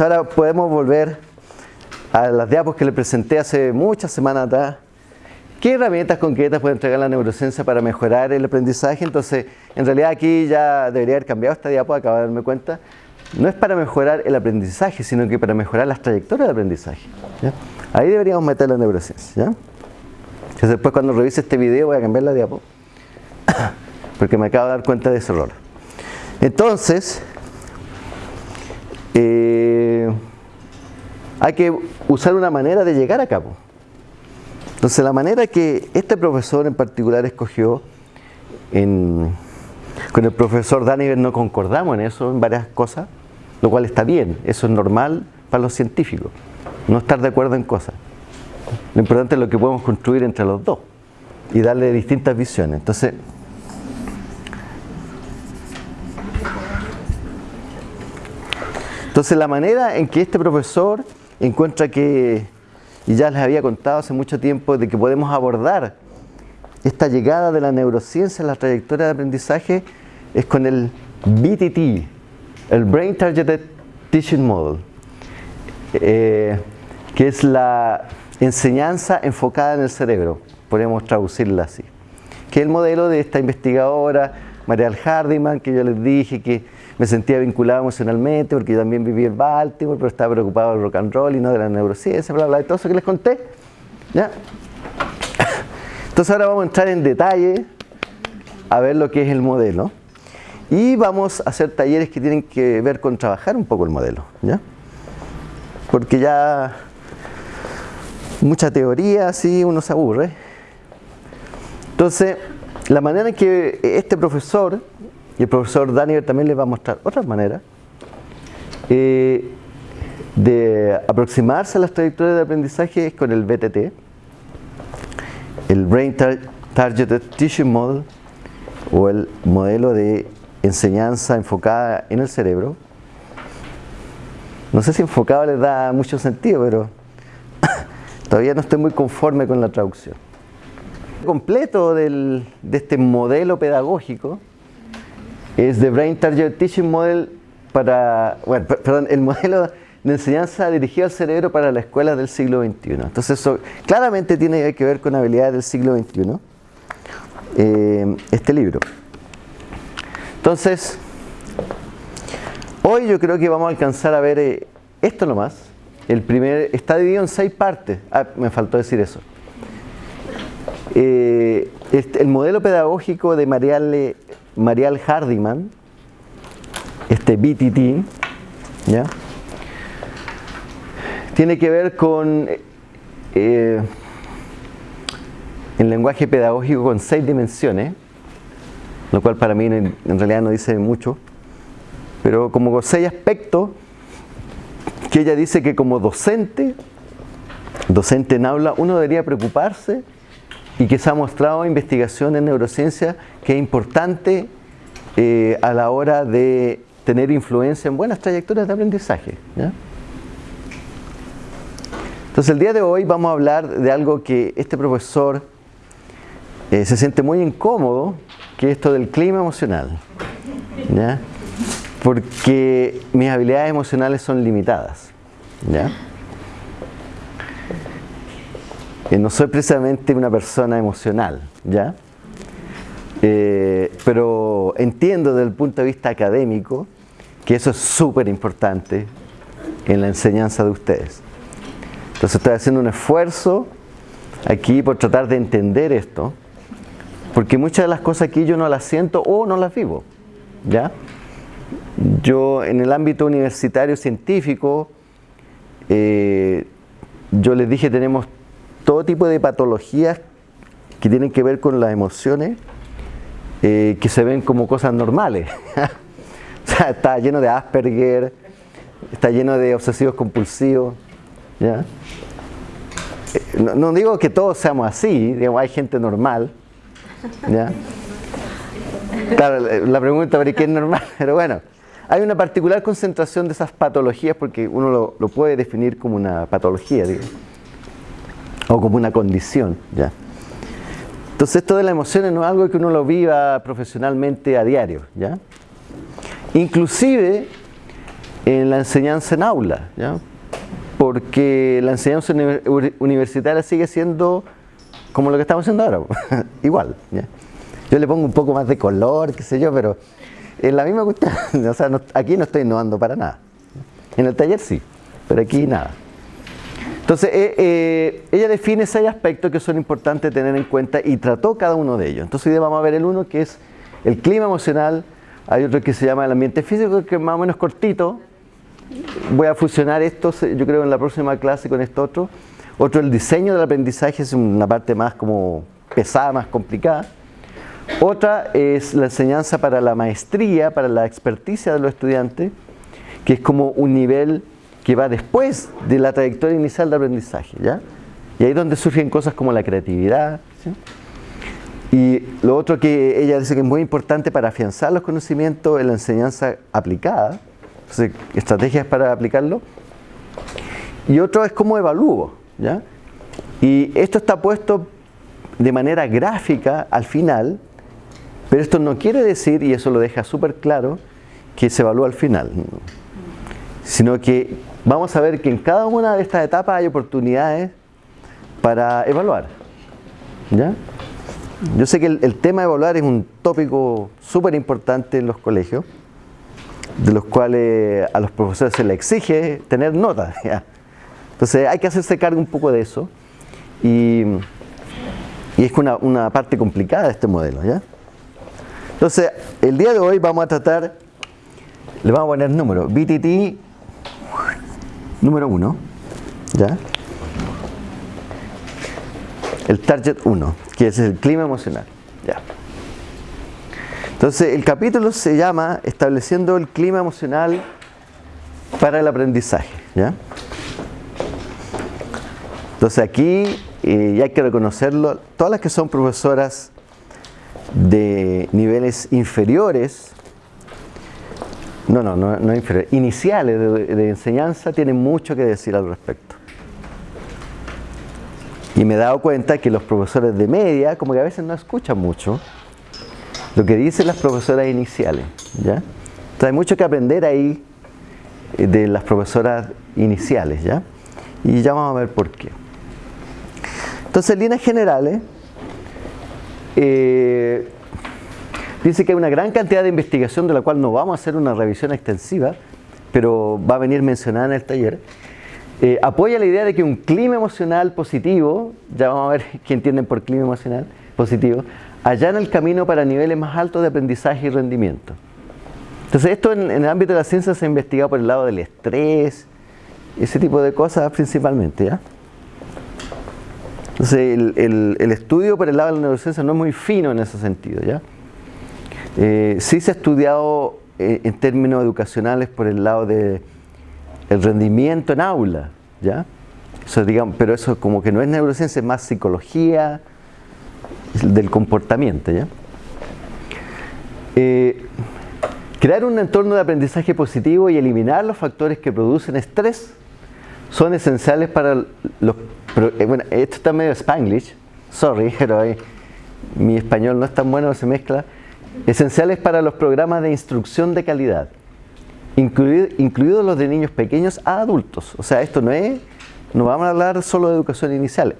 Ahora podemos volver a las diapos que le presenté hace muchas semanas atrás. ¿Qué herramientas concretas puede entregar la neurociencia para mejorar el aprendizaje? Entonces, en realidad aquí ya debería haber cambiado esta diapo, acabo de darme cuenta. No es para mejorar el aprendizaje, sino que para mejorar las trayectorias de aprendizaje. Ahí deberíamos meter la neurociencia. Entonces después cuando revise este video voy a cambiar la diapo, porque me acabo de dar cuenta de ese error. Entonces, eh, hay que usar una manera de llegar a cabo. Entonces la manera que este profesor en particular escogió, con el profesor Daniver no concordamos en eso, en varias cosas, lo cual está bien, eso es normal para los científicos, no estar de acuerdo en cosas. Lo importante es lo que podemos construir entre los dos y darle distintas visiones. Entonces, entonces la manera en que este profesor encuentra que y ya les había contado hace mucho tiempo de que podemos abordar esta llegada de la neurociencia en la trayectoria de aprendizaje es con el BTT, el Brain Targeted Teaching Model, eh, que es la enseñanza enfocada en el cerebro, podemos traducirla así, que es el modelo de esta investigadora, Marial Hardiman, que yo les dije que me sentía vinculado emocionalmente porque yo también viví en Baltimore, pero estaba preocupado del rock and roll y no de la neurociencia, bla, bla, de todo eso que les conté. ¿Ya? Entonces ahora vamos a entrar en detalle a ver lo que es el modelo. Y vamos a hacer talleres que tienen que ver con trabajar un poco el modelo. ¿ya? Porque ya mucha teoría, así uno se aburre. Entonces, la manera en que este profesor y el profesor Daniel también les va a mostrar otras maneras eh, de aproximarse a las trayectorias de aprendizaje es con el BTT, el Brain Targeted Teaching Model o el modelo de enseñanza enfocada en el cerebro. No sé si enfocado les da mucho sentido, pero todavía no estoy muy conforme con la traducción. Completo de este modelo pedagógico es The Brain Target Teaching Model para, bueno, perdón, el modelo de enseñanza dirigido al cerebro para las escuelas del siglo XXI. Entonces eso claramente tiene que ver con habilidades del siglo XXI, eh, este libro. Entonces, hoy yo creo que vamos a alcanzar a ver eh, esto nomás. El primer, está dividido en seis partes. Ah, me faltó decir eso. Eh, este, el modelo pedagógico de Mariale Marial Hardiman, este BTT, ¿ya? tiene que ver con eh, el lenguaje pedagógico con seis dimensiones, lo cual para mí en, realidad no dice mucho, pero como seis aspectos que ella dice que como docente, docente en aula, uno debería preocuparse y que se ha mostrado investigación en neurociencia que es importante eh, a la hora de tener influencia en buenas trayectorias de aprendizaje. Entonces el día de hoy vamos a hablar de algo que este profesor eh, se siente muy incómodo, que es esto del clima emocional. Porque mis habilidades emocionales son limitadas. No soy precisamente una persona emocional, ¿ya? Eh, pero entiendo desde el punto de vista académico que eso es súper importante en la enseñanza de ustedes. Entonces estoy haciendo un esfuerzo aquí por tratar de entender esto, porque muchas de las cosas aquí yo no las siento o no las vivo, ¿ya? Yo en el ámbito universitario científico, eh, yo les dije tenemos todo tipo de patologías que tienen que ver con las emociones eh, que se ven como cosas normales. o sea, está lleno de Asperger, está lleno de obsesivos compulsivos. ¿ya? Eh, no, digo que todos seamos así, digamos, hay gente normal. ¿ya? Claro, la pregunta es qué es normal, pero bueno, hay una particular concentración de esas patologías porque uno lo, lo puede definir como una patología, digo o como una condición. ¿ya? Entonces esto de las emociones no es algo que uno lo viva profesionalmente a diario. ¿ya? Inclusive en la enseñanza en aula, ¿ya? porque la enseñanza universitaria sigue siendo como lo que estamos haciendo ahora, igual. Yo le pongo un poco más de color, qué sé yo, pero en la misma cuestión, o sea, aquí no estoy innovando para nada. En el taller sí, pero aquí nada. Entonces, eh, eh, ella define seis aspectos que son importantes tener en cuenta y trató cada uno de ellos. Entonces, hoy vamos a ver el uno que es el clima emocional, hay otro que se llama el ambiente físico, que es más o menos cortito. Voy a fusionar esto, yo creo, en la próxima clase con esto otro. Otro, el diseño del aprendizaje, es una parte más como pesada, más complicada. Otra es la enseñanza para la maestría, para la experticia de los estudiantes, que es como un nivel que va después de la trayectoria inicial de aprendizaje. ¿ya? Y ahí es donde surgen cosas como la creatividad. Y lo otro que ella dice que es muy importante para afianzar los conocimientos es la enseñanza aplicada, estrategias para aplicarlo. Y otro es cómo evalúo. ¿ya? Y esto está puesto de manera gráfica al final, pero esto no quiere decir, y eso lo deja súper claro, que se evalúa al final, sino que vamos a ver que en cada una de estas etapas hay oportunidades para evaluar. ¿ya? Yo sé que el, tema de evaluar es un tópico súper importante en los colegios, de los cuales a los profesores se les exige tener notas. Entonces hay que hacerse cargo un poco de eso y, es una, una, parte complicada de este modelo. ¿ya? Entonces, el día de hoy vamos a tratar, le vamos a poner número, BTT número 1, ¿ya? El target 1, que es el clima emocional. ¿ya? Entonces, el capítulo se llama Estableciendo el clima emocional para el aprendizaje. ¿ya? Entonces, aquí, eh, hay que reconocerlo, todas las que son profesoras de niveles inferiores, no, no, no, no inferiores, iniciales de, enseñanza, tienen mucho que decir al respecto. Y me he dado cuenta que los profesores de media, como que a veces no escuchan mucho lo que dicen las profesoras iniciales. ¿ya? Entonces hay mucho que aprender ahí eh, de las profesoras iniciales. ¿ya? Y ya vamos a ver por qué. Entonces, en líneas generales, eh, dice que hay una gran cantidad de investigación de la cual no vamos a hacer una revisión extensiva, pero va a venir mencionada en el taller. Eh, apoya la idea de que un clima emocional positivo, ya vamos a ver qué entienden por clima emocional positivo, allana el camino para niveles más altos de aprendizaje y rendimiento. Entonces esto en, el ámbito de la ciencia se ha investigado por el lado del estrés, ese tipo de cosas principalmente. ¿ya? Entonces el, estudio por el lado de la neurociencia no es muy fino en ese sentido. ¿ya? Eh, sí se ha estudiado eh, en términos educacionales por el lado del rendimiento en aula, ¿ya? Eso, digamos, pero eso como que no es neurociencia, es más psicología del comportamiento, ¿ya? Eh, crear un entorno de aprendizaje positivo y eliminar los factores que producen estrés son esenciales para los eh, bueno, esto está medio spanglish, sorry, pero mi español no es tan bueno, se mezcla. Esenciales para los programas de instrucción de calidad, incluidos los de niños pequeños a adultos. O sea, esto no es, no vamos a hablar solo de educación inicial.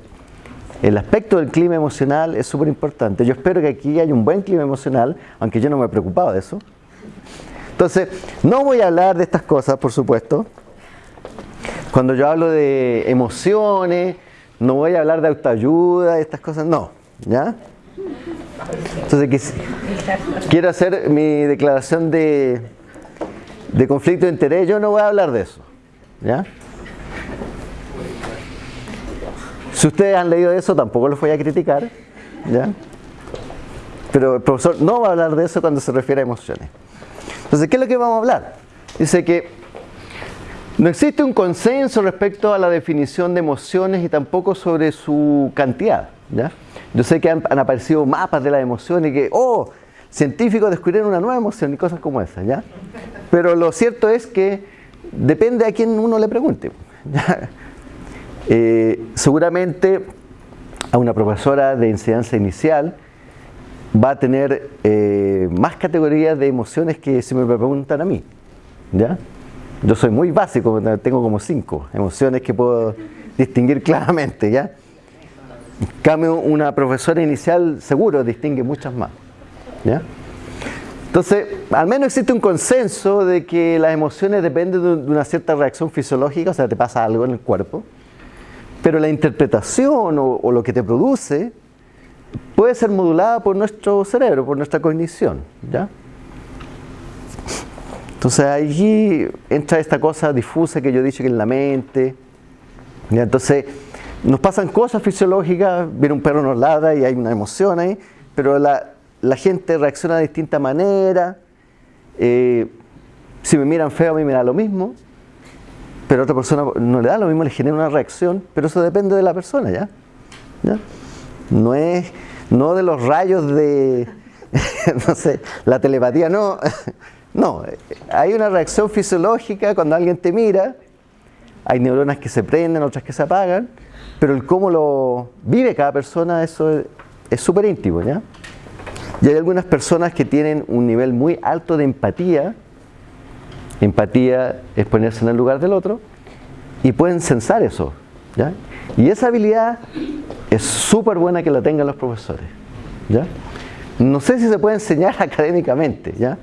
El aspecto del clima emocional es súper importante. Yo espero que aquí haya un buen clima emocional, aunque yo no me he preocupado de eso. Entonces, no voy a hablar de estas cosas, por supuesto, cuando yo hablo de emociones, no voy a hablar de autoayuda, estas cosas, no. ¿Ya? Entonces, quiero hacer mi declaración de, de conflicto de interés, yo no voy a hablar de eso. ¿Ya? Si ustedes han leído eso, tampoco los voy a criticar. ¿ya? Pero el profesor no va a hablar de eso cuando se refiere a emociones. Entonces, ¿qué es lo que vamos a hablar? Dice que no existe un consenso respecto a la definición de emociones y tampoco sobre su cantidad. ¿Ya? Yo sé que han, aparecido mapas de las emociones y que, oh, científicos descubrieron una nueva emoción y cosas como esas. ¿ya? Pero lo cierto es que depende a quién uno le pregunte. Eh, seguramente a una profesora de enseñanza inicial va a tener eh, más categorías de emociones que si me preguntan a mí. ¿ya? Yo soy muy básico, tengo como cinco emociones que puedo distinguir claramente, ¿ya? Cambio, una profesora inicial seguro distingue muchas más, ¿ya? Entonces, al menos existe un consenso de que las emociones dependen de una cierta reacción fisiológica, o sea, te pasa algo en el cuerpo, pero la interpretación o, o lo que te produce puede ser modulada por nuestro cerebro, por nuestra cognición, ¿ya? Entonces allí entra esta cosa difusa que yo he dicho que es la mente. Entonces nos pasan cosas fisiológicas, viene un perro nos ladra y hay una emoción ahí, pero la, gente reacciona de distinta manera. Eh, si me miran feo a mí me da lo mismo, pero a otra persona no le da lo mismo, le genera una reacción, pero eso depende de la persona, ¿ya? No es, no de los rayos de, no sé, la telepatía, no. No, hay una reacción fisiológica cuando alguien te mira, hay neuronas que se prenden, otras que se apagan, pero el cómo lo vive cada persona, eso es súper íntimo, ¿ya? Y hay algunas personas que tienen un nivel muy alto de empatía, empatía es ponerse en el lugar del otro, y pueden censar eso, ¿ya? Y esa habilidad es súper buena que la tengan los profesores, ¿ya? No sé si se puede enseñar académicamente, ¿ya?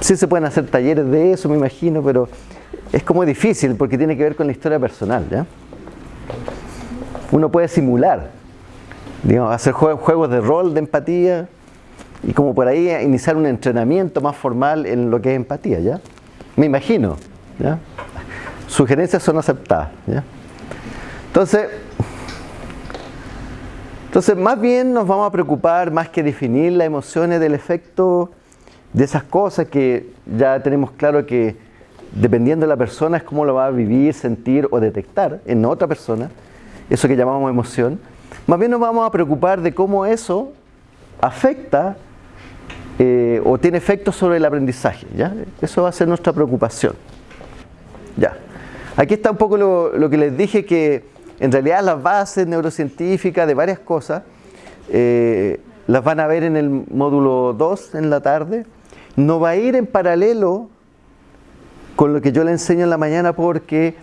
Sí se pueden hacer talleres de eso, me imagino, pero es como difícil porque tiene que ver con la historia personal. ¿ya? Uno puede simular, digamos, hacer juegos de rol, de empatía, y como por ahí iniciar un entrenamiento más formal en lo que es empatía. ¿ya? Me imagino. ¿ya? Sugerencias son aceptadas. ¿ya? Entonces, entonces, más bien nos vamos a preocupar más que definir las emociones del efecto de esas cosas que ya tenemos claro que dependiendo de la persona es cómo lo va a vivir, sentir o detectar en otra persona, eso que llamamos emoción, más bien nos vamos a preocupar de cómo eso afecta eh, o tiene efectos sobre el aprendizaje. ¿ya? Eso va a ser nuestra preocupación. Ya. Aquí está un poco lo, que les dije que en realidad las bases neurocientíficas de varias cosas eh, las van a ver en el módulo 2 en la tarde no va a ir en paralelo con lo que yo le enseño en la mañana porque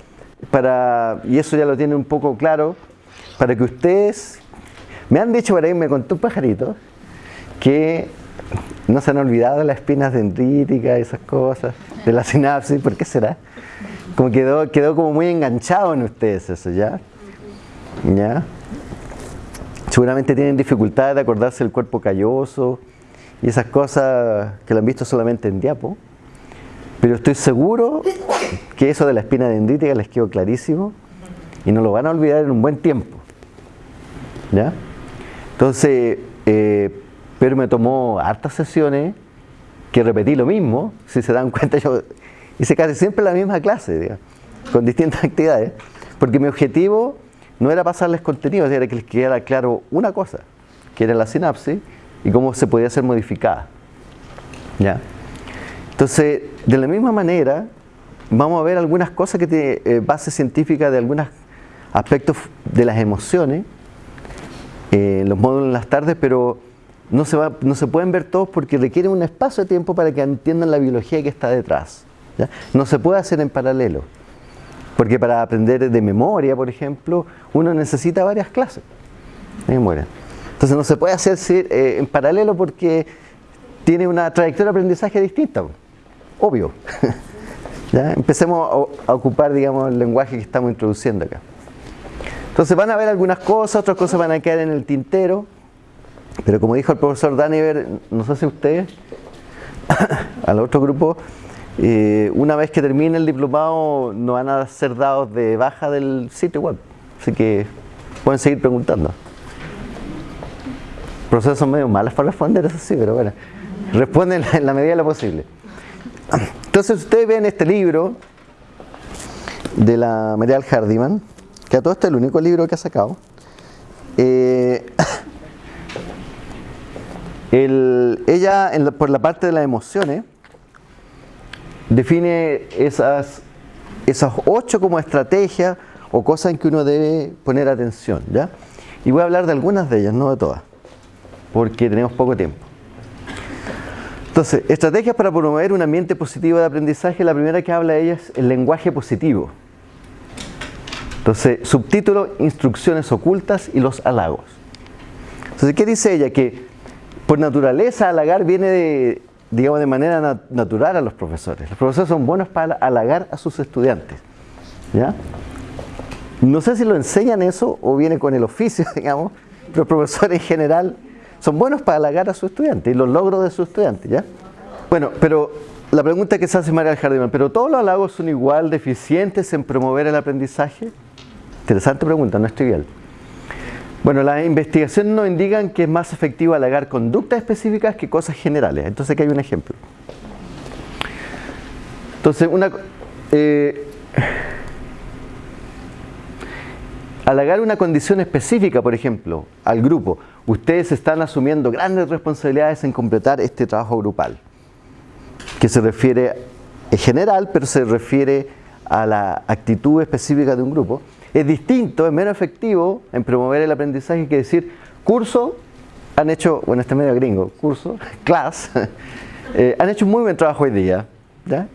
para, y eso ya lo tiene un poco claro, para que ustedes, me han dicho por ahí, me contó un pajarito, que no se han olvidado las espinas dendríticas, esas cosas, de la sinapsis, ¿por qué será? Como quedó, quedó como muy enganchado en ustedes eso, ¿ya? ¿Ya? Seguramente tienen dificultades de acordarse del cuerpo calloso, y esas cosas que lo han visto solamente en diapo. Pero estoy seguro que eso de la espina dendrítica les quedó clarísimo y no lo van a olvidar en un buen tiempo. ¿Ya? Entonces, eh, pero me tomó hartas sesiones que repetí lo mismo, si se dan cuenta yo hice casi siempre la misma clase, con distintas actividades, porque mi objetivo no era pasarles contenido, era que les quedara claro una cosa, que era la sinapsis, y cómo se podía ser modificada. ¿Ya? Entonces, de la misma manera, vamos a ver algunas cosas que tienen eh, base científica de algunos aspectos de las emociones eh, los módulos en las tardes, pero no se, va, no se pueden ver todos porque requieren un espacio de tiempo para que entiendan la biología que está detrás. No se puede hacer en paralelo, porque para aprender de memoria, por ejemplo, uno necesita varias clases de memoria. Entonces no se puede hacer eh, en paralelo porque tiene una trayectoria de aprendizaje distinta, obvio. Empecemos a, ocupar digamos, el lenguaje que estamos introduciendo acá. Entonces van a ver algunas cosas, otras cosas van a quedar en el tintero, pero como dijo el profesor Daniver, no sé si ustedes, al otro grupo, eh, una vez que termine el diplomado no van a ser dados de baja del sitio web, así que pueden seguir preguntando procesos medio malas para responder, eso sí, pero bueno, responden en la medida de lo posible. Entonces ustedes ven este libro de la Marial Hardiman, que a todo este es el único libro que ha sacado. Eh, ella, por la parte de las emociones, define esas, esas ocho como estrategias o cosas en que uno debe poner atención. ¿ya? Y voy a hablar de algunas de ellas, no de todas porque tenemos poco tiempo. Entonces, estrategias para promover un ambiente positivo de aprendizaje, la primera que habla ella es el lenguaje positivo. Entonces, subtítulo, instrucciones ocultas y los halagos. Entonces, ¿qué dice ella? Que por naturaleza halagar viene de, digamos, de manera natural a los profesores. Los profesores son buenos para halagar a sus estudiantes. ¿ya? No sé si lo enseñan eso o viene con el oficio, digamos, pero los profesores en general son buenos para halagar a sus estudiantes y los logros de sus estudiantes, ¿ya? Bueno, pero la pregunta que se hace María Jardín, ¿pero todos los halagos son igual deficientes en promover el aprendizaje? Interesante pregunta, no es trivial. Bueno, las investigaciones nos indican que es más efectivo halagar conductas específicas que cosas generales. Entonces aquí hay un ejemplo. Entonces, una, eh, halagar una condición específica, por ejemplo, al grupo. Ustedes están asumiendo grandes responsabilidades en completar este trabajo grupal, que se refiere, en general, pero se refiere a la actitud específica de un grupo. Es distinto, es menos efectivo en promover el aprendizaje que decir, curso, han hecho, bueno, este medio gringo, curso, class, eh, han hecho un muy buen trabajo hoy día.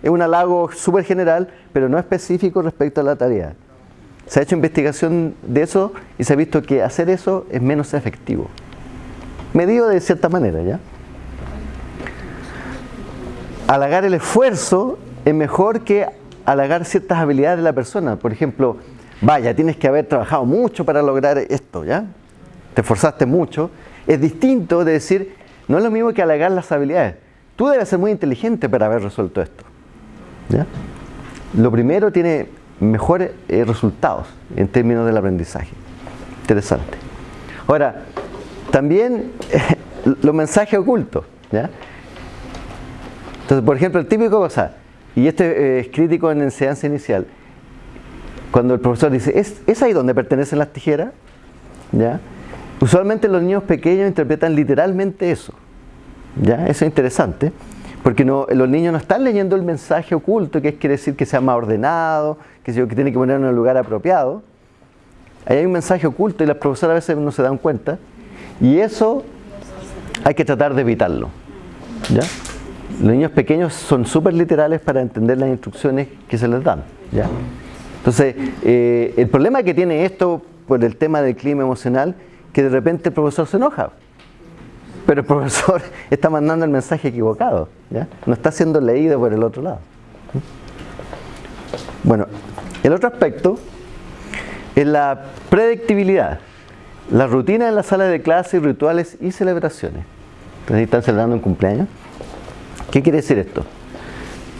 Es un halago súper general, pero no específico respecto a la tarea. Se ha hecho investigación de eso y se ha visto que hacer eso es menos efectivo. Medido de cierta manera, ¿ya? Halagar el esfuerzo es mejor que halagar ciertas habilidades de la persona. Por ejemplo, vaya, tienes que haber trabajado mucho para lograr esto, ¿ya? Te esforzaste mucho. Es distinto de decir, no es lo mismo que halagar las habilidades. Tú debes ser muy inteligente para haber resuelto esto. ¿ya? Lo primero tiene mejores eh, resultados en términos del aprendizaje. Interesante. Ahora, también los mensajes ocultos. ¿ya? Entonces, por ejemplo, el típico cosa, y este eh, es crítico en enseñanza inicial, cuando el profesor dice, ¿es, ¿es ahí donde pertenecen las tijeras? ¿Ya? Usualmente los niños pequeños interpretan literalmente eso. ¿Ya? Eso es interesante. Porque no, los niños no están leyendo el mensaje oculto, que quiere decir que sea más ordenado, que, que tiene que poner en el lugar apropiado. Ahí hay un mensaje oculto y las profesoras a veces no se dan cuenta. Y eso hay que tratar de evitarlo. Los niños pequeños son súper literales para entender las instrucciones que se les dan. Entonces, eh, el problema que tiene esto por el tema del clima emocional, que de repente el profesor se enoja pero el profesor está mandando el mensaje equivocado, no está siendo leído por el otro lado. Bueno, el otro aspecto es la predictibilidad, la rutina en la sala de clase, rituales y celebraciones. Entonces están celebrando un cumpleaños. ¿Qué quiere decir esto?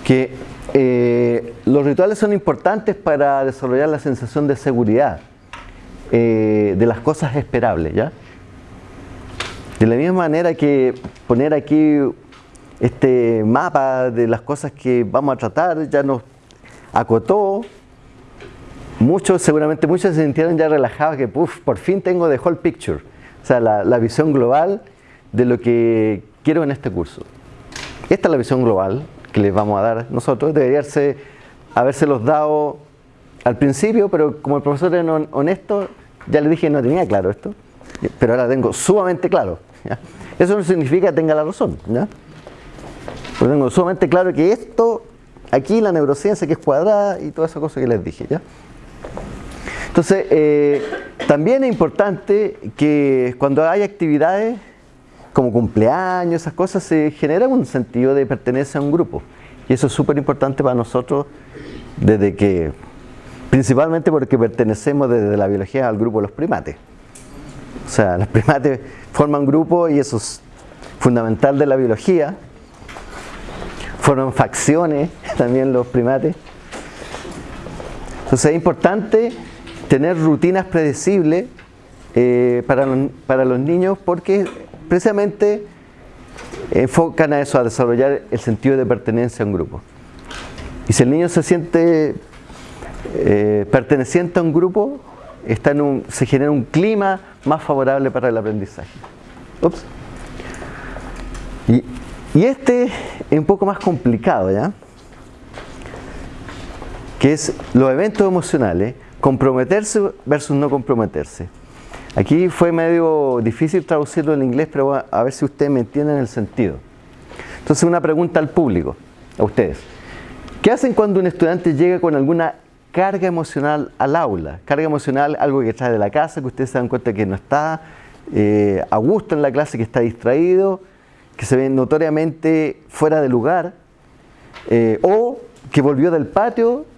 Que eh, los rituales son importantes para desarrollar la sensación de seguridad eh, de las cosas esperables, ¿ya? De la misma manera que poner aquí este mapa de las cosas que vamos a tratar ya nos acotó. Muchos, seguramente muchos se sintieron ya relajados que por fin tengo the whole picture. O sea, la, visión global de lo que quiero en este curso. Esta es la visión global que les vamos a dar nosotros. Debería haberse los dado al principio, pero como el profesor era honesto, ya le dije que no tenía claro esto, pero ahora tengo sumamente claro. Eso no significa que tenga la razón. ¿ya? Pero tengo sumamente claro que esto, aquí la neurociencia que es cuadrada y toda esa cosa que les dije. ¿ya? Entonces, eh, también es importante que cuando hay actividades como cumpleaños, esas cosas, se genera un sentido de pertenencia a un grupo. Y eso es súper importante para nosotros desde que, principalmente porque pertenecemos desde la biología al grupo de los primates. O sea, los primates forman grupo y eso es fundamental de la biología. Forman facciones también los primates. Entonces es importante tener rutinas predecibles eh, para, los, para los niños porque precisamente enfocan a eso, a desarrollar el sentido de pertenencia a un grupo. Y si el niño se siente eh, perteneciente a un grupo, está en un, se genera un clima más favorable para el aprendizaje. Y, y, este es un poco más complicado, ¿ya? Que es los eventos emocionales, comprometerse versus no comprometerse. Aquí fue medio difícil traducirlo en inglés, pero a ver si ustedes me entienden el sentido. Entonces una pregunta al público, a ustedes. ¿Qué hacen cuando un estudiante llega con alguna carga emocional al aula? Carga emocional, algo que trae de la casa, que ustedes se dan cuenta que no está eh, a gusto en la clase, que está distraído, que se ve notoriamente fuera de lugar, eh, o que volvió del patio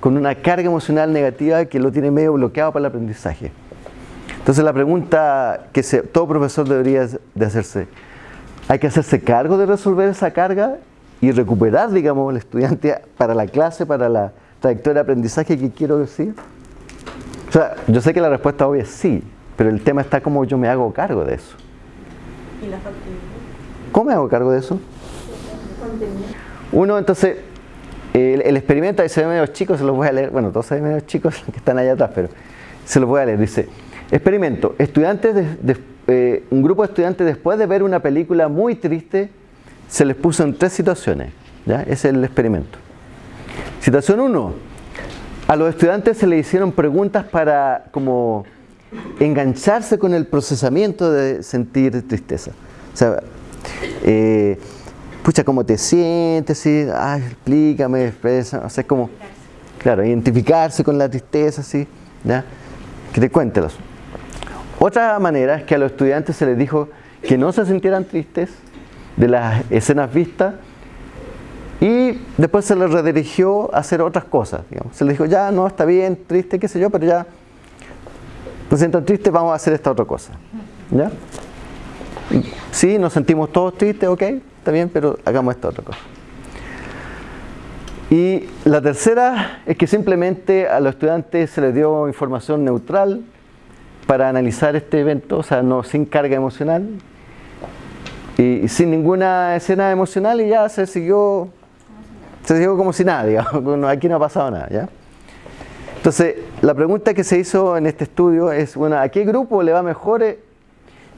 con una carga emocional negativa que lo tiene medio bloqueado para el aprendizaje. Entonces la pregunta que todo profesor debería de hacerse, ¿hay que hacerse cargo de resolver esa carga y recuperar, digamos, el estudiante para la clase, para la trayectoria de aprendizaje que quiero decir? O sea, yo sé que la respuesta obvia es sí, pero el tema está como yo me hago cargo de eso. ¿Cómo me hago cargo de eso? Uno, entonces, el, experimento, ahí se ve medio chicos, se los voy a leer, bueno, todos se ven chicos que están allá atrás, pero se los voy a leer. Dice, experimento, estudiantes eh, un grupo de estudiantes después de ver una película muy triste, se les puso en tres situaciones. ¿ya? Ese es el experimento. Situación 1. A los estudiantes se les hicieron preguntas para como engancharse con el procesamiento de sentir tristeza. O sea, eh, pucha, ¿cómo te sientes? ¿sí? Ay, explícame, expresa, o sea, como, claro, identificarse con la tristeza, ¿sí? ¿Ya? Que te cuéntelos. Otra manera es que a los estudiantes se les dijo que no se sintieran tristes de las escenas vistas y después se les redirigió a hacer otras cosas. Se les dijo, ya, no, está bien, triste, qué sé yo, pero ya nos sientan tristes, vamos a hacer esta otra cosa. ¿Ya? Sí, nos sentimos todos tristes, ok, bien, pero hagamos esta otra cosa. Y la tercera es que simplemente a los estudiantes se les dio información neutral para analizar este evento, o sea, no sin carga emocional y sin ninguna escena emocional y ya se siguió se siguió como si nada, digamos, aquí no ha pasado nada. Entonces, la pregunta que se hizo en este estudio es, bueno, ¿a qué grupo le va mejor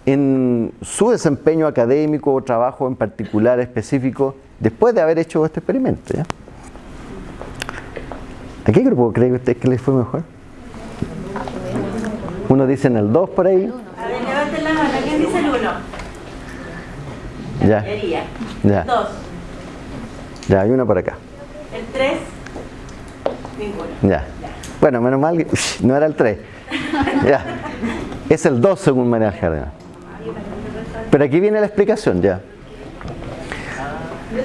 en su desempeño académico o trabajo en particular específico después de haber hecho este experimento. ¿ya? ¿A qué grupo cree usted que les fue mejor? Uno dice en el 2 por ahí. A ver, levanten la mano. ¿Quién dice el 1? Ya. Ya. 2. Ya, hay uno por acá. El 3. Ninguno. Ya. Bueno, menos mal, no era el 3. ya. Es el 2 según María Jardín. Pero aquí viene la explicación ya.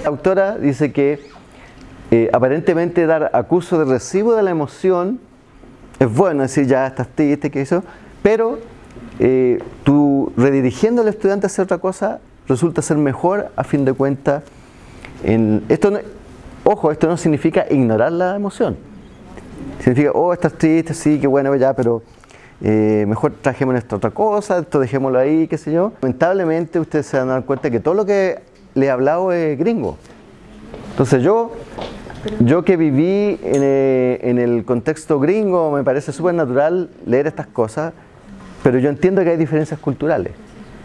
La autora dice que eh, aparentemente dar acuso de recibo de la emoción es bueno, decir ya estás triste, que eso, pero eh, tú redirigiendo al estudiante a hacer otra cosa resulta ser mejor a fin de cuentas. En, esto ojo, esto no significa ignorar la emoción. Significa, oh, estás triste, sí, qué bueno, ya, pero eh, mejor trajemos esta otra cosa, esto dejémoslo ahí, qué sé yo. Lamentablemente ustedes se van a dar cuenta que todo lo que le he hablado es gringo. Entonces yo, yo que viví en, eh, en el contexto gringo, me parece súper natural leer estas cosas, pero yo entiendo que hay diferencias culturales.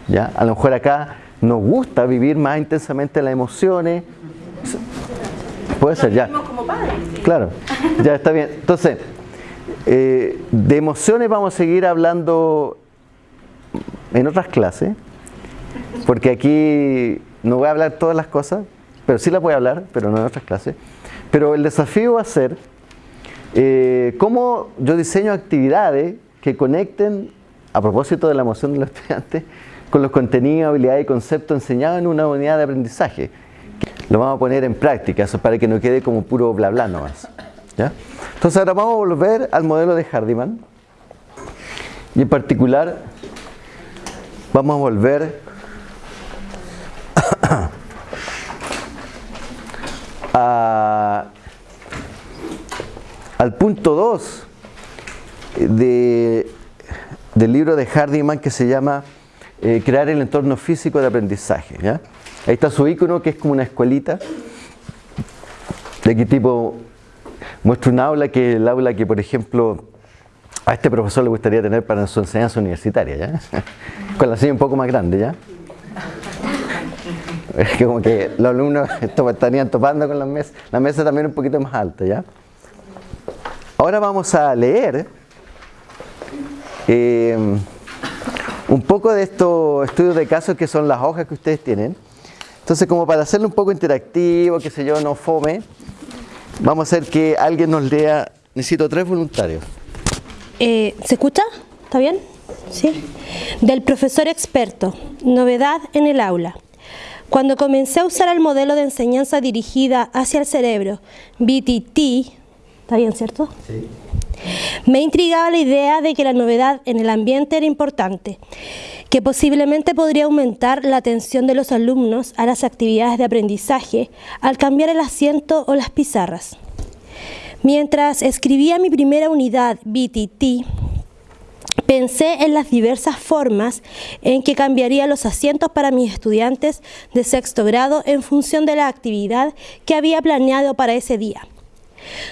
¿ya? A lo mejor acá nos gusta vivir más intensamente las emociones. Puede ser, ya. Claro, ya está bien. Entonces, eh, de emociones vamos a seguir hablando en otras clases, porque aquí no voy a hablar todas las cosas, pero sí las voy a hablar, pero no en otras clases. Pero el desafío va a ser eh, cómo yo diseño actividades que conecten, a propósito de la emoción de los estudiantes, con los contenidos, habilidades y conceptos enseñados en una unidad de aprendizaje. Lo vamos a poner en práctica, eso para que no quede como puro bla bla nomás. Entonces ahora vamos a volver al modelo de Hardiman y en particular vamos a volver al punto 2 del libro de Hardiman que se llama eh, Crear el entorno físico de aprendizaje. Ahí está su icono que es como una escuelita. ¿De qué tipo Muestro un aula que el aula que, por ejemplo, a este profesor le gustaría tener para su enseñanza universitaria, ¿ya? Con la silla un poco más grande, ¿ya? Es como que los alumnos estarían topando con las mesas, la mesa también un poquito más alta, ¿ya? Ahora vamos a leer eh, un poco de estos estudios de casos que son las hojas que ustedes tienen. Entonces, como para hacerlo un poco interactivo, que sé yo, no fome, vamos a hacer que alguien nos lea. Necesito tres voluntarios. Eh, ¿Se escucha? ¿Está bien? Sí. Del profesor experto. Novedad en el aula. Cuando comencé a usar el modelo de enseñanza dirigida hacia el cerebro, BTT, ¿está bien, cierto? Sí. Me intrigaba la idea de que la novedad en el ambiente era importante, que posiblemente podría aumentar la atención de los alumnos a las actividades de aprendizaje al cambiar el asiento o las pizarras. Mientras escribía mi primera unidad BTT, Pensé en las diversas formas en que cambiaría los asientos para mis estudiantes de sexto grado en función de la actividad que había planeado para ese día.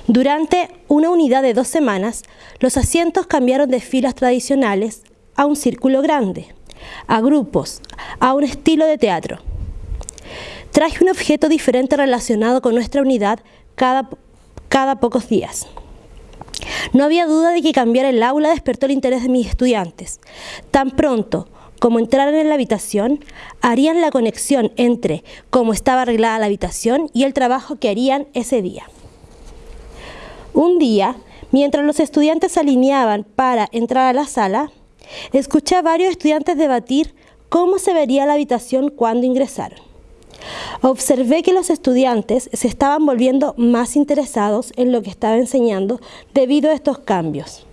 Durante una unidad de dos semanas, los asientos cambiaron de filas tradicionales a un círculo grande, a grupos, a un estilo de teatro. Traje un objeto diferente relacionado con nuestra unidad cada, cada pocos días. No había duda de que cambiar el aula despertó el interés de mis estudiantes. Tan pronto como entraran en la habitación, harían la conexión entre cómo estaba arreglada la habitación y el trabajo que harían ese día. Un día, mientras los estudiantes se alineaban para entrar a la sala, escuché a varios estudiantes debatir cómo se vería la habitación cuando ingresaron. Observé que los estudiantes se estaban volviendo más interesados en lo que estaba enseñando debido a estos cambios.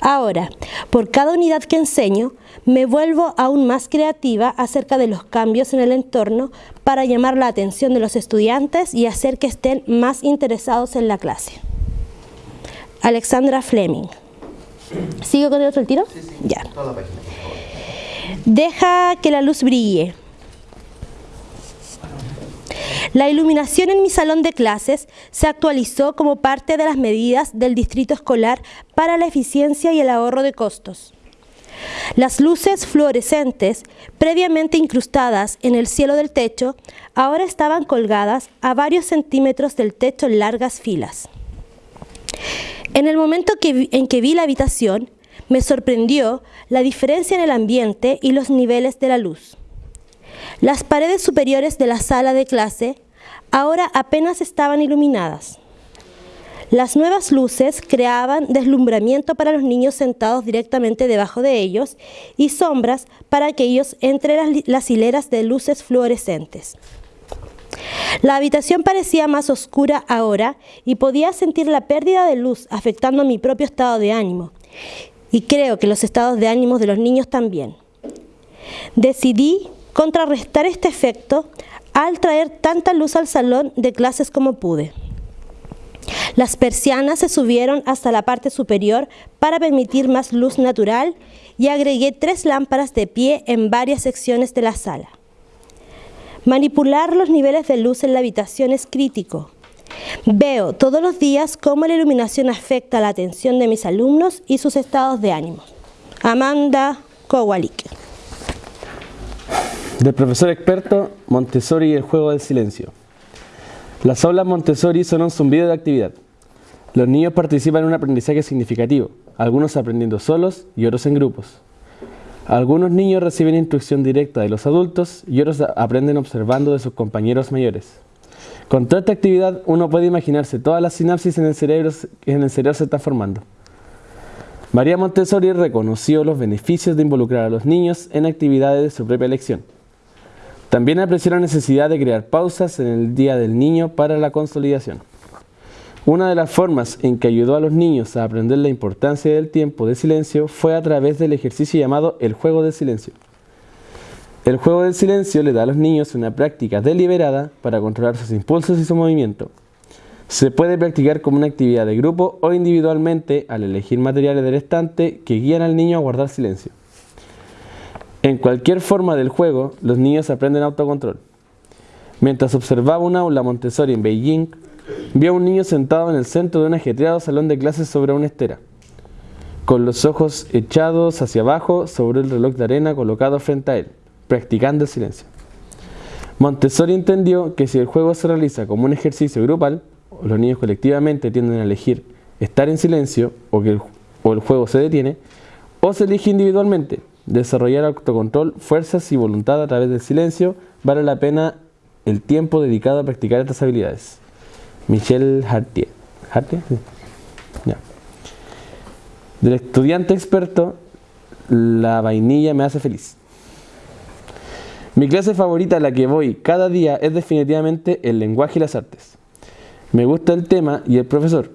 Ahora, por cada unidad que enseño, me vuelvo aún más creativa acerca de los cambios en el entorno para llamar la atención de los estudiantes y hacer que estén más interesados en la clase. Alexandra Fleming. ¿Sigo con el otro tiro? Sí, sí. Ya. Deja que la luz brille. La iluminación en mi salón de clases se actualizó como parte de las medidas del distrito escolar para la eficiencia y el ahorro de costos. Las luces fluorescentes, previamente incrustadas en el cielo del techo, ahora estaban colgadas a varios centímetros del techo en largas filas. En el momento en que vi la habitación, me sorprendió la diferencia en el ambiente y los niveles de la luz. Las paredes superiores de la sala de clase ahora apenas estaban iluminadas. Las nuevas luces creaban deslumbramiento para los niños sentados directamente debajo de ellos y sombras para aquellos entre las hileras de luces fluorescentes. La habitación parecía más oscura ahora y podía sentir la pérdida de luz afectando mi propio estado de ánimo. Y creo que los estados de ánimo de los niños también. Decidí contrarrestar este efecto al traer tanta luz al salón de clases como pude. Las persianas se subieron hasta la parte superior para permitir más luz natural y agregué tres lámparas de pie en varias secciones de la sala. Manipular los niveles de luz en la habitación es crítico. Veo todos los días cómo la iluminación afecta la atención de mis alumnos y sus estados de ánimo. Amanda Kowalik del profesor experto Montessori y el juego del silencio. Las aulas Montessori son un zumbido de actividad. Los niños participan en un aprendizaje significativo, algunos aprendiendo solos y otros en grupos. Algunos niños reciben instrucción directa de los adultos y otros aprenden observando de sus compañeros mayores. Con toda esta actividad uno puede imaginarse todas las sinapsis en el cerebro que en el cerebro se están formando. María Montessori reconoció los beneficios de involucrar a los niños en actividades de su propia elección. También apreció la necesidad de crear pausas en el Día del Niño para la consolidación. Una de las formas en que ayudó a los niños a aprender la importancia del tiempo de silencio fue a través del ejercicio llamado el juego del silencio. El juego del silencio le da a los niños una práctica deliberada para controlar sus impulsos y su movimiento. Se puede practicar como una actividad de grupo o individualmente al elegir materiales del estante que guían al niño a guardar silencio. En cualquier forma del juego, los niños aprenden autocontrol. Mientras observaba un aula Montessori en Beijing, vi a un niño sentado en el centro de un ajetreado salón de clases sobre una estera, con los ojos echados hacia abajo sobre el reloj de arena colocado frente a él, practicando silencio. Montessori entendió que si el juego se realiza como un ejercicio grupal, los niños colectivamente tienden a elegir estar en silencio o que el, o el juego se detiene, o se elige individualmente, desarrollar autocontrol, fuerzas y voluntad a través del silencio, vale la pena el tiempo dedicado a practicar estas habilidades. Michel Hartier. ¿Hartier? Del estudiante experto, la vainilla me hace feliz. Mi clase favorita a la que voy cada día es definitivamente el lenguaje y las artes. Me gusta el tema y el profesor,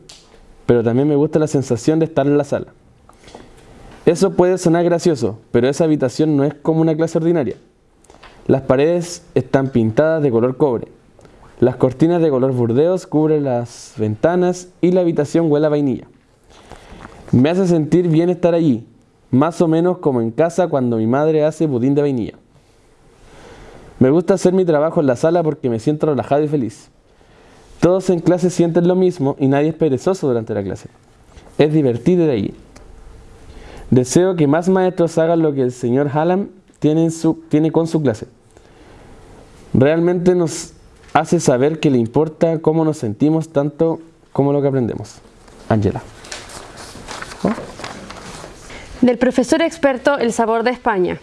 pero también me gusta la sensación de estar en la sala. Eso puede sonar gracioso, pero esa habitación no es como una clase ordinaria. Las paredes están pintadas de color cobre. Las cortinas de color burdeos cubren las ventanas y la habitación huele a vainilla. Me hace sentir bien estar allí, más o menos como en casa cuando mi madre hace budín de vainilla. Me gusta hacer mi trabajo en la sala porque me siento relajado y feliz. Todos en clase sienten lo mismo y nadie es perezoso durante la clase. Es divertido de allí. Deseo que más maestros hagan lo que el señor Hallam tiene, su, tiene con su clase. Realmente nos hace saber que le importa cómo nos sentimos tanto como lo que aprendemos. Angela. Del profesor experto El sabor de España.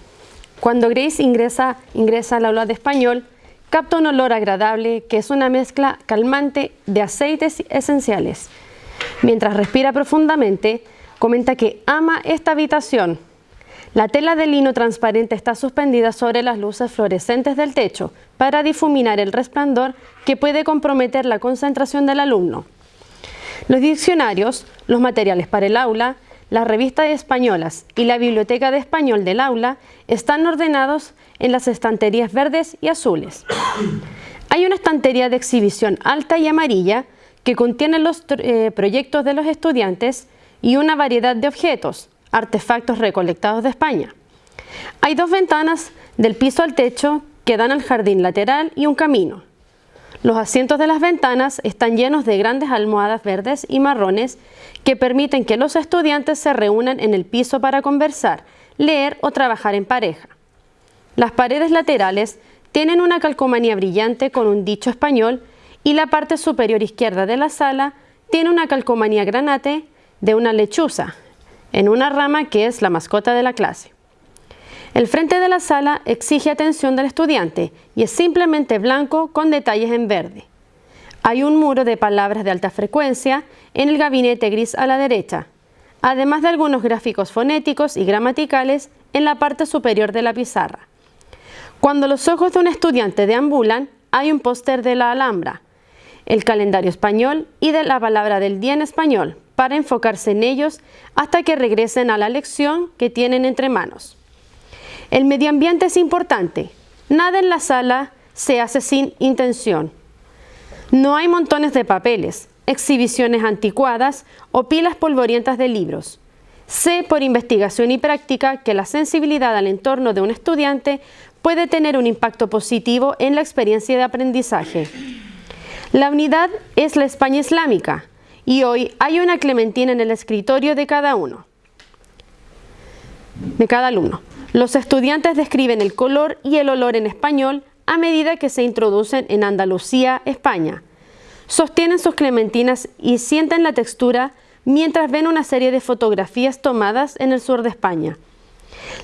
Cuando Grace ingresa, ingresa al aula de español, capta un olor agradable que es una mezcla calmante de aceites esenciales. Mientras respira profundamente, comenta que ama esta habitación. La tela de lino transparente está suspendida sobre las luces fluorescentes del techo para difuminar el resplandor que puede comprometer la concentración del alumno. Los diccionarios, los materiales para el aula, las revistas españolas y la biblioteca de español del aula están ordenados en las estanterías verdes y azules. Hay una estantería de exhibición alta y amarilla que contiene los eh, proyectos de los estudiantes y una variedad de objetos, artefactos recolectados de España. Hay dos ventanas del piso al techo que dan al jardín lateral y un camino. Los asientos de las ventanas están llenos de grandes almohadas verdes y marrones que permiten que los estudiantes se reúnan en el piso para conversar, leer o trabajar en pareja. Las paredes laterales tienen una calcomanía brillante con un dicho español y la parte superior izquierda de la sala tiene una calcomanía granate de una lechuza en una rama que es la mascota de la clase. El frente de la sala exige atención del estudiante y es simplemente blanco con detalles en verde. Hay un muro de palabras de alta frecuencia en el gabinete gris a la derecha, además de algunos gráficos fonéticos y gramaticales en la parte superior de la pizarra. Cuando los ojos de un estudiante deambulan, hay un póster de la Alhambra, el calendario español y de la palabra del día en español, para enfocarse en ellos hasta que regresen a la lección que tienen entre manos. El medio ambiente es importante. Nada en la sala se hace sin intención. No hay montones de papeles, exhibiciones anticuadas o pilas polvorientas de libros. Sé por investigación y práctica que la sensibilidad al entorno de un estudiante puede tener un impacto positivo en la experiencia de aprendizaje. La unidad es la España islámica y hoy hay una clementina en el escritorio de cada uno, de cada alumno. Los estudiantes describen el color y el olor en español a medida que se introducen en Andalucía, España. Sostienen sus clementinas y sienten la textura mientras ven una serie de fotografías tomadas en el sur de España.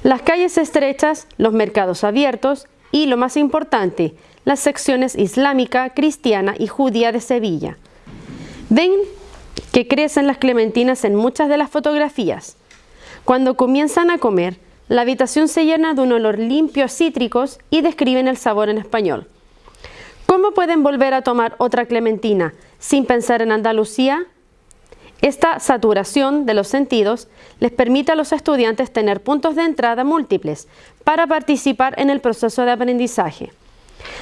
Las calles estrechas, los mercados abiertos y, lo más importante, las secciones islámica, cristiana y judía de Sevilla. Ven que crecen las clementinas en muchas de las fotografías. Cuando comienzan a comer, la habitación se llena de un olor limpio a cítricos y describen el sabor en español. ¿Cómo pueden volver a tomar otra clementina sin pensar en Andalucía? Esta saturación de los sentidos les permite a los estudiantes tener puntos de entrada múltiples para participar en el proceso de aprendizaje.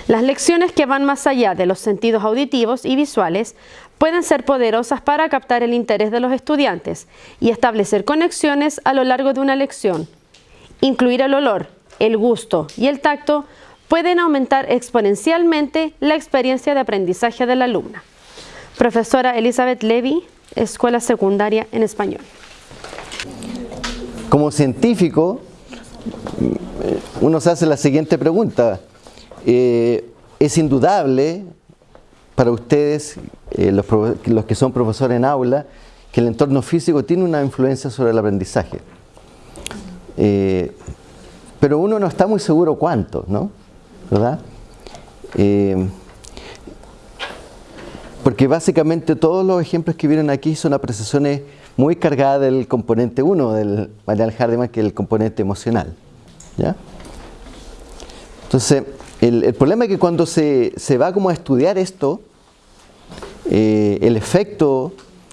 Las lecciones que van más allá de los sentidos auditivos y visuales pueden ser poderosas para captar el interés de los estudiantes y establecer conexiones a lo largo de una lección. Incluir el olor, el gusto y el tacto pueden aumentar exponencialmente la experiencia de aprendizaje de la alumna. Profesora Elizabeth Levy, Escuela Secundaria en Español. Como científico, uno se hace la siguiente pregunta. Eh, es indudable para ustedes, eh, los, que son profesores en aula, que el entorno físico tiene una influencia sobre el aprendizaje. Eh, pero uno no está muy seguro cuánto, ¿no? ¿Verdad? Porque básicamente todos los ejemplos que vienen aquí son apreciaciones muy cargadas del componente 1 del Marianne Hardeman, que es el componente emocional. ¿ya? Entonces, el, problema es que cuando se, se, va como a estudiar esto, eh, el efecto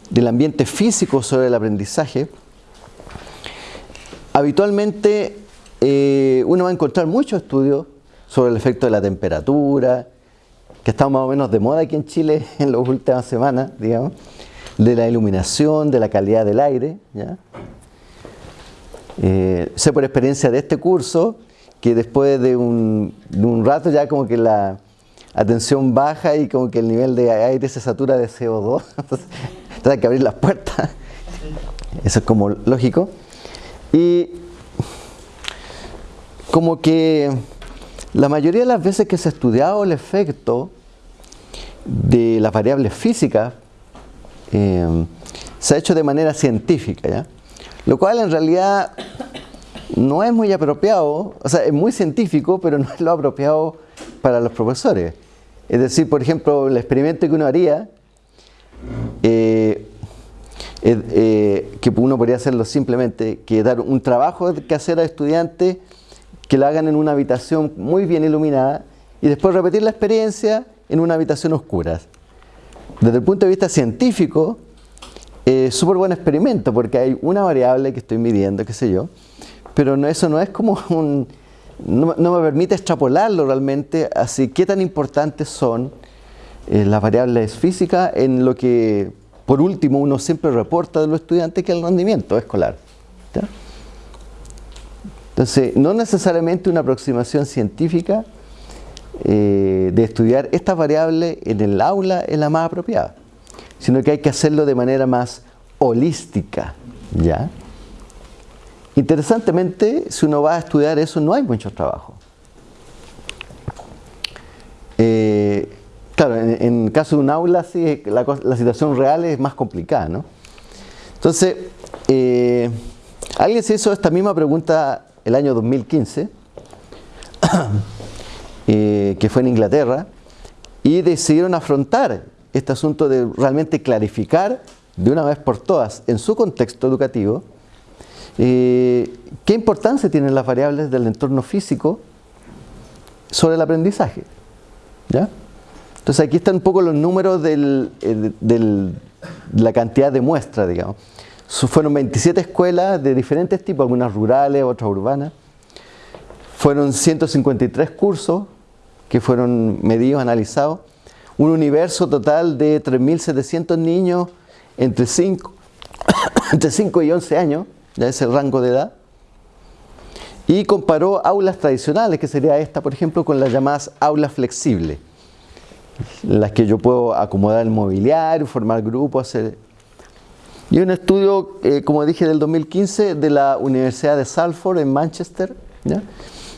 del ambiente físico sobre el aprendizaje, habitualmente eh, uno va a encontrar muchos estudios sobre el efecto de la temperatura, que está más o menos de moda aquí en Chile en las últimas semanas, digamos, de la iluminación, de la calidad del aire. ¿ya? Eh, sé por experiencia de este curso que después de un, de un, rato ya como que la atención baja y como que el nivel de aire se satura de CO2, entonces hay que abrir las puertas. Eso es como lógico. Y como que la mayoría de las veces que se ha estudiado el efecto de las variables físicas eh, se ha hecho de manera científica, ¿ya? lo cual en realidad no es muy apropiado, o sea, es muy científico, pero no es lo apropiado para los profesores. Es decir, por ejemplo, el experimento que uno haría, eh, eh, que uno podría hacerlo simplemente, que dar un trabajo que hacer a estudiantes que lo hagan en una habitación muy bien iluminada y después repetir la experiencia en una habitación oscura. Desde el punto de vista científico, es súper buen experimento porque hay una variable que estoy midiendo, qué sé yo, pero no, eso no es como un... No, me permite extrapolarlo realmente así qué tan importantes son eh, las variables físicas en lo que, por último, uno siempre reporta de los estudiantes que es el rendimiento escolar. Entonces, no necesariamente una aproximación científica eh, de estudiar estas variables en el aula es la más apropiada, sino que hay que hacerlo de manera más holística, ¿ya? Interesantemente, si uno va a estudiar eso, no hay mucho trabajo. Eh, claro, en, el caso de un aula, sí, la, la, situación real es más complicada, ¿no? Entonces, eh, alguien se hizo esta misma pregunta el año 2015, eh, que fue en Inglaterra, y decidieron afrontar este asunto de realmente clarificar de una vez por todas en su contexto educativo eh, qué importancia tienen las variables del entorno físico sobre el aprendizaje. ¿ya? Entonces aquí están un poco los números eh, de la cantidad de muestras, digamos. Fueron 27 escuelas de diferentes tipos, algunas rurales, otras urbanas. Fueron 153 cursos que fueron medidos, analizados. Un universo total de 3.700 niños entre 5, entre 5 y 11 años, ya es el rango de edad. Y comparó aulas tradicionales, que sería esta, por ejemplo, con las llamadas aulas flexibles, las que yo puedo acomodar el mobiliario, formar grupos, hacer y un estudio, eh, como dije, del 2015 de la Universidad de Salford en Manchester, ¿ya?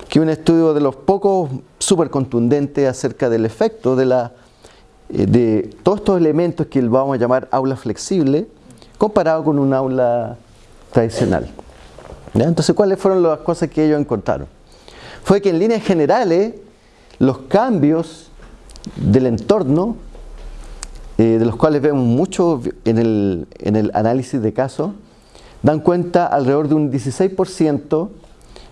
que un estudio de los pocos súper contundentes acerca del efecto de, la, eh, de todos estos elementos que vamos a llamar aula flexible, comparado con un aula tradicional. Entonces, ¿cuáles fueron las cosas que ellos encontraron? Fue que en líneas generales, los cambios del entorno eh, de los cuales vemos mucho en el, en el análisis de casos, dan cuenta alrededor de un 16%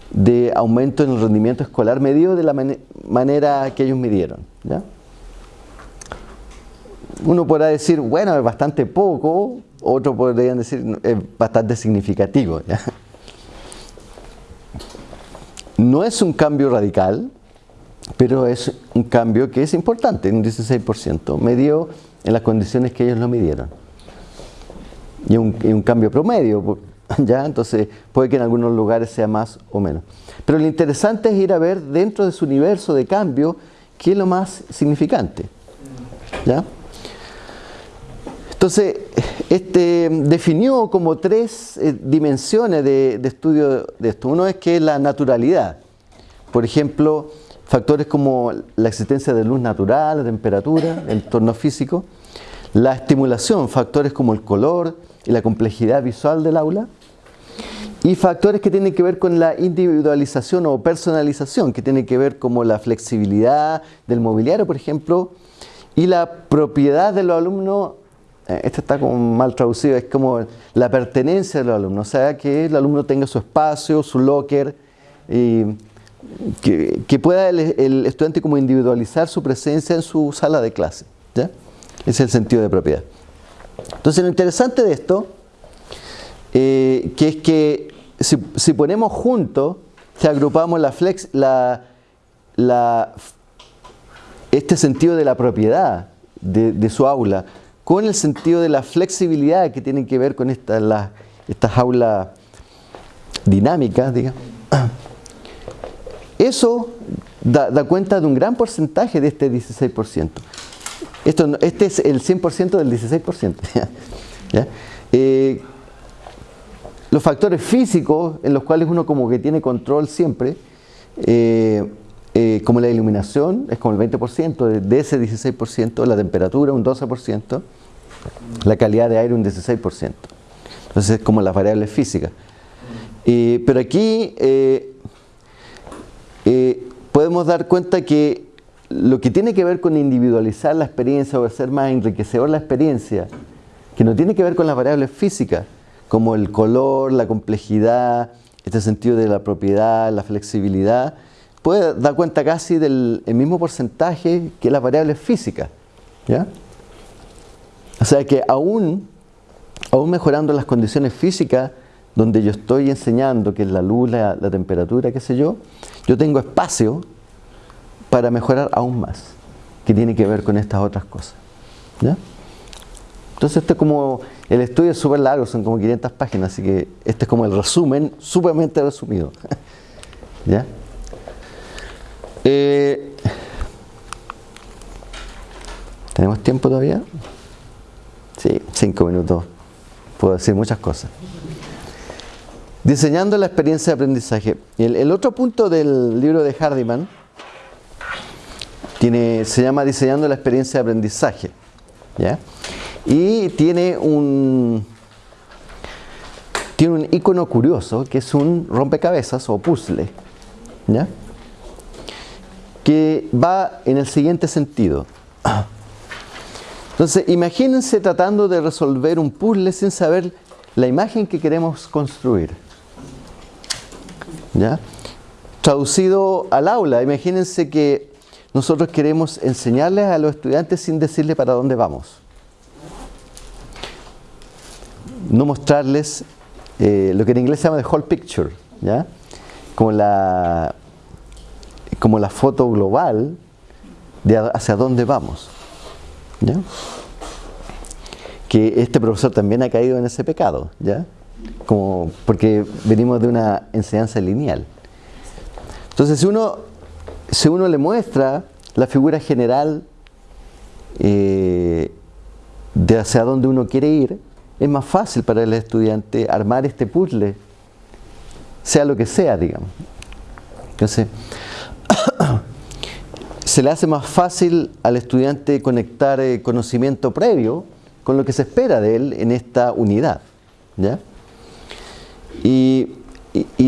de aumento en el rendimiento escolar medido de la man manera que ellos midieron. Uno podrá decir, bueno, es bastante poco, otros podrían decir, es bastante significativo. No es un cambio radical, pero es un cambio que es importante, un 16%, medio en las condiciones que ellos lo midieron. Y un, y un cambio promedio, ¿ya? Entonces puede que en algunos lugares sea más o menos. Pero lo interesante es ir a ver dentro de su universo de cambio qué es lo más significante. ¿Ya? Entonces, este, definió como tres eh, dimensiones de, estudio de esto. Uno es que es la naturalidad. Por ejemplo, factores como la existencia de luz natural, la temperatura, el entorno físico, la estimulación, factores como el color y la complejidad visual del aula, Y factores que tienen que ver con la individualización o personalización, que tienen que ver como la flexibilidad del mobiliario, por ejemplo, y la propiedad de los alumnos, eh, esto está como mal traducido, es como la pertenencia de los alumnos, o sea, que el alumno tenga su espacio, su locker, y que, pueda el, estudiante como individualizar su presencia en su sala de clase. ¿ya? Ese es el sentido de propiedad. Entonces lo interesante de esto, eh, que es que si, ponemos juntos, si agrupamos la flex, la, la, este sentido de la propiedad de, su aula con el sentido de la flexibilidad que tienen que ver con esta, la, estas aulas dinámicas, digamos, eso da, cuenta de un gran porcentaje de este 16%. Esto, este es el 100% del 16%. ¿ya? Eh, los factores físicos en los cuales uno como que tiene control siempre, eh, eh, como la iluminación, es como el 20%, de, de, ese 16%, la temperatura un 12%, la calidad de aire un 16%. Entonces es como las variables físicas. Eh, pero aquí podemos dar cuenta que lo que tiene que ver con individualizar la experiencia o hacer más enriquecedor la experiencia, que no tiene que ver con las variables físicas, como el color, la complejidad, este sentido de la propiedad, la flexibilidad, puede dar cuenta casi del mismo porcentaje que las variables físicas. ¿ya? O sea que aún, aún mejorando las condiciones físicas, donde yo estoy enseñando, que es la luz, la, temperatura, qué sé yo, yo tengo espacio para mejorar aún más, que tiene que ver con estas otras cosas. ¿ya? Entonces este es como, el estudio es súper largo, son como 500 páginas, así que este es como el resumen, súpermente resumido. ¿Ya? Eh, ¿Tenemos tiempo todavía? Sí, cinco minutos. Puedo decir muchas cosas. Diseñando la experiencia de aprendizaje. El, otro punto del libro de Hardiman tiene, se llama Diseñando la experiencia de aprendizaje. ¿ya? Y tiene un, tiene un icono curioso que es un rompecabezas o puzzle. ¿ya? Que va en el siguiente sentido. Entonces, imagínense tratando de resolver un puzzle sin saber la imagen que queremos construir. ¿Ya? Traducido al aula, imagínense que nosotros queremos enseñarles a los estudiantes sin decirles para dónde vamos. No mostrarles eh, lo que en inglés se llama the whole picture, ¿ya? Como la, como la foto global de hacia dónde vamos. ¿Ya? Que este profesor también ha caído en ese pecado, ¿ya? Como porque venimos de una enseñanza lineal. Entonces, si uno si uno le muestra la figura general eh, de hacia dónde uno quiere ir, es más fácil para el estudiante armar este puzzle, sea lo que sea, digamos. Entonces, se le hace más fácil al estudiante conectar eh, conocimiento previo con lo que se espera de él en esta unidad. ¿ya? Y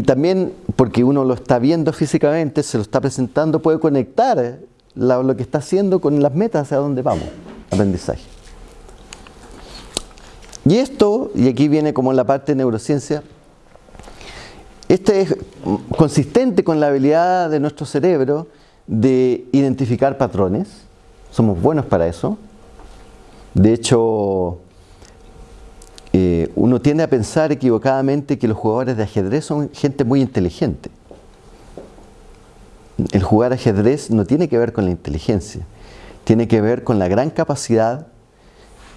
también porque uno lo está viendo físicamente, se lo está presentando, puede conectar lo que está haciendo con las metas hacia dónde vamos, aprendizaje. Y esto, y aquí viene como la parte de neurociencia, este es consistente con la habilidad de nuestro cerebro de identificar patrones, somos buenos para eso. De hecho, eh, uno tiende a pensar equivocadamente que los jugadores de ajedrez son gente muy inteligente. El jugar ajedrez no tiene que ver con la inteligencia, tiene que ver con la gran capacidad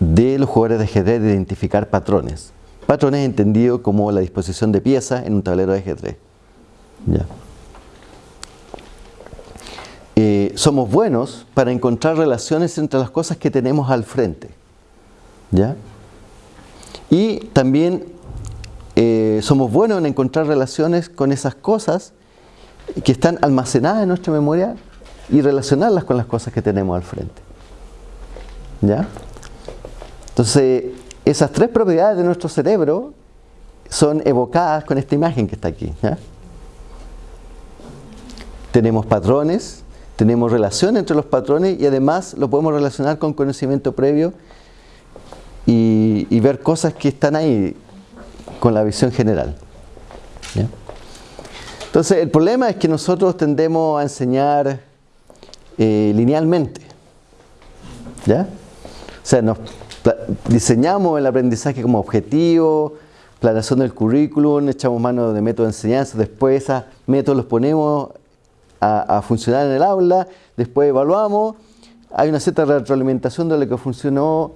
de los jugadores de ajedrez de identificar patrones. Patrones entendido como la disposición de piezas en un tablero de ajedrez. Eh, somos buenos para encontrar relaciones entre las cosas que tenemos al frente. ¿Ya? Y también eh, somos buenos en encontrar relaciones con esas cosas que están almacenadas en nuestra memoria y relacionarlas con las cosas que tenemos al frente. ¿Ya? Entonces, esas tres propiedades de nuestro cerebro son evocadas con esta imagen que está aquí. Tenemos patrones, tenemos relación entre los patrones y además lo podemos relacionar con conocimiento previo y, ver cosas que están ahí con la visión general. Entonces, el problema es que nosotros tendemos a enseñar eh, linealmente. ¿Ya? O sea, nos diseñamos el aprendizaje como objetivo, planeación del currículum, echamos mano de métodos de enseñanza, después esos métodos los ponemos a, funcionar en el aula, después evaluamos, hay una cierta retroalimentación de lo que funcionó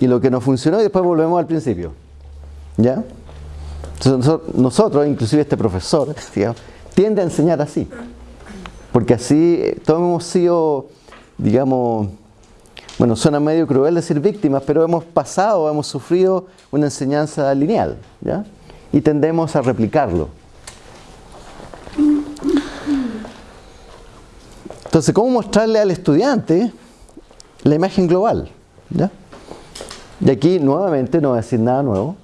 y lo que no funcionó y después volvemos al principio. ¿Ya? Nosotros, inclusive este profesor, digamos, tiende a enseñar así. Porque así eh, todos hemos sido, digamos, bueno, suena medio cruel decir víctimas, pero hemos pasado, hemos sufrido una enseñanza lineal, ¿ya? Y tendemos a replicarlo. Entonces, ¿cómo mostrarle al estudiante la imagen global? ¿ya? Y aquí, nuevamente, no voy a decir nada nuevo.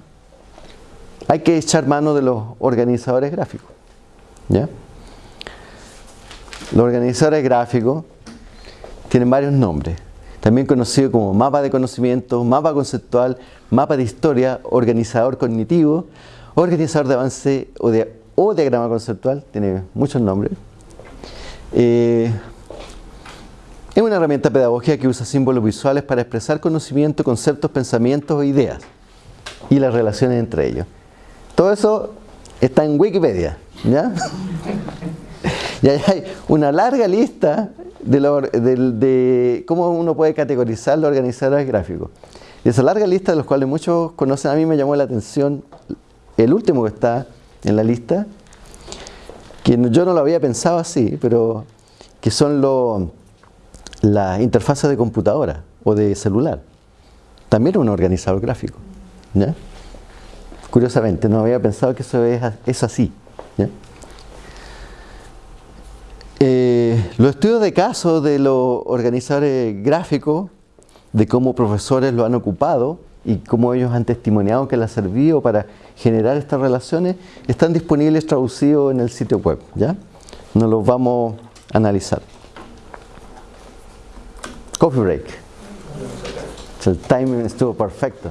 Hay que echar mano de los organizadores gráficos. ¿ya? Los organizadores gráficos tienen varios nombres, también conocidos como mapa de conocimiento, mapa conceptual, mapa de historia, organizador cognitivo, organizador de avance o, de, o diagrama conceptual, tiene muchos nombres. Eh, es una herramienta pedagógica que usa símbolos visuales para expresar conocimiento, conceptos, pensamientos o ideas y las relaciones entre ellos. Todo eso está en Wikipedia, ¿ya? Y ahí hay una larga lista de, cómo uno puede categorizar los organizadores gráficos. Y esa larga lista, de los cuales muchos conocen, a mí me llamó la atención el último que está en la lista, que yo no lo había pensado así, pero que son los las interfaces de computadora o de celular. También un organizador gráfico. Curiosamente, no había pensado que eso es, así. ¿ya? Eh, los estudios de caso de los organizadores gráficos, de cómo profesores lo han ocupado y cómo ellos han testimoniado que les ha servido para generar estas relaciones, están disponibles traducidos en el sitio web. ¿ya? Nos los vamos a analizar. Coffee break. El timing estuvo perfecto.